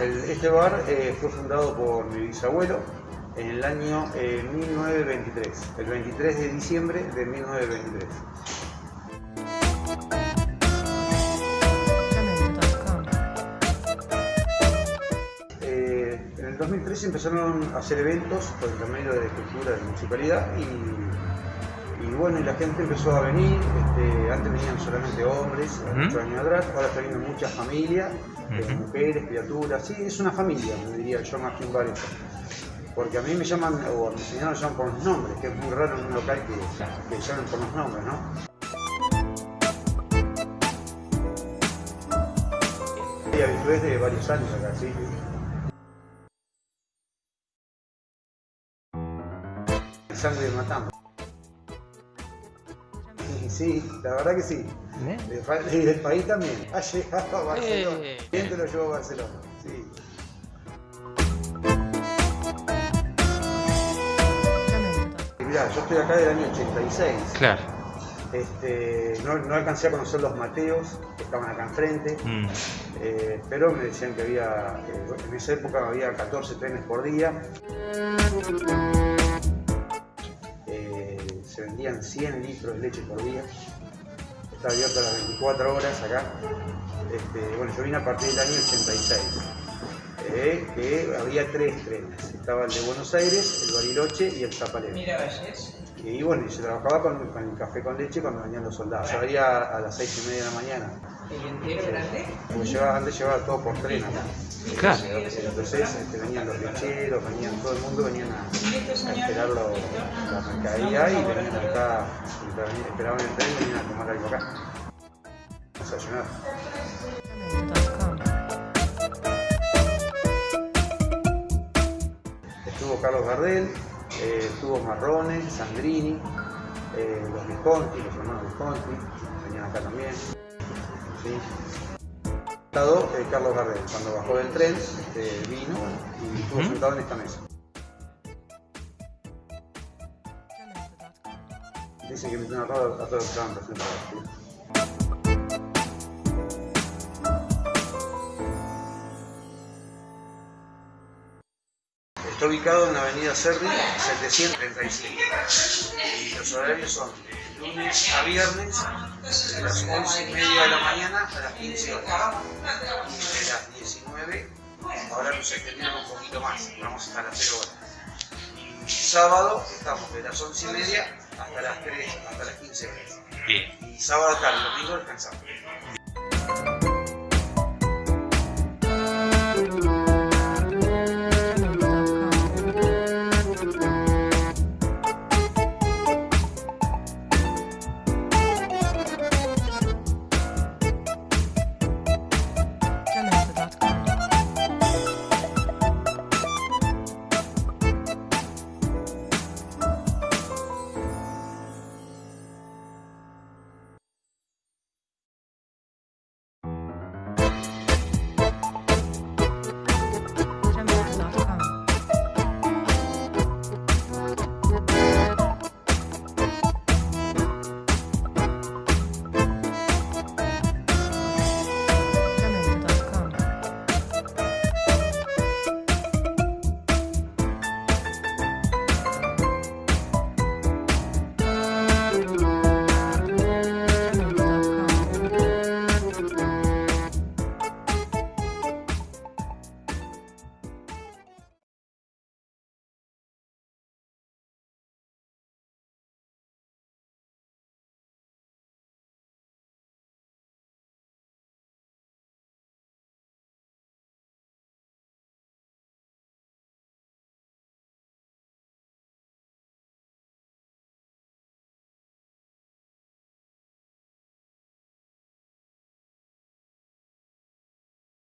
el- este bar eh, fue fundado por mi bisabuelo en el año eh, 1923, el 23 de diciembre de 1923. Jamendo.com. Eh, en el 2013 empezaron a hacer eventos por de cultura de la municipalidad y, y bueno, y la gente empezó a venir, este, antes venían solamente hombres, hace Ujú. muchos años atrás, ahora está viendo muchas familias, mujeres, criaturas, sí, es una familia, me diría yo más que un bar esto. Porque a mí me llaman, o a mi señora me llaman por los nombres, que es muy raro en un local que, que llamen por los nombres, ¿no? Y habitué de varios años acá, sí. Sangre de. Y Sí, la verdad que sí. ¿Eh? Y del país también. Ha llegado a Barcelona. Eh. ¿Quién te lo llevó a Barcelona? Sí. Mirá, yo estoy acá del año 86. Claro. Este, no, no alcancé a conocer los Mateos, que estaban acá enfrente, Mm. eh, pero me decían que había, en esa época había 14 trenes por día. Se vendían 100 litros de leche por día. Está abierto a las 24 horas acá. Este, bueno, yo vine a partir del año 86. eh, que había tres trenes. Estaba el de Buenos Aires, el Bariloche y el Zapalero. Y bueno, y se trabajaba con, con el café con leche cuando venían los soldados. Yo a las seis y media de la mañana. ¿El entero grande? Porque antes llevaba todo por tren acá. Claro. Entonces este, venían los lecheros, venían, todo el mundo venían a, a esperar lo- la mercadería y venían acá, esperaban el tren y venían a tomar algo acá. Desayunar. Estuvo Carlos Gardel, eh, estuvo Marrone, Sandrini, eh, los Visconti, los hermanos Visconti, venían acá también. ¿sí? Eh, Carlos Gardel, cuando bajó del tren, este, vino y estuvo sentado en esta mesa. Dicen que metió una roda a todos los que estaban presentes. ¿sí? Está ubicado en la avenida Serri, 737. Y los horarios son de lunes a viernes, de las 11 y media de la mañana a las 15 horas. Y de las 19, ahora nos extendieron un poquito más, vamos hasta las 0 horas. Sábado estamos de las 11 y media hasta las 3, hasta las 15 horas. Bien. Y sábado tarde, domingo descansamos.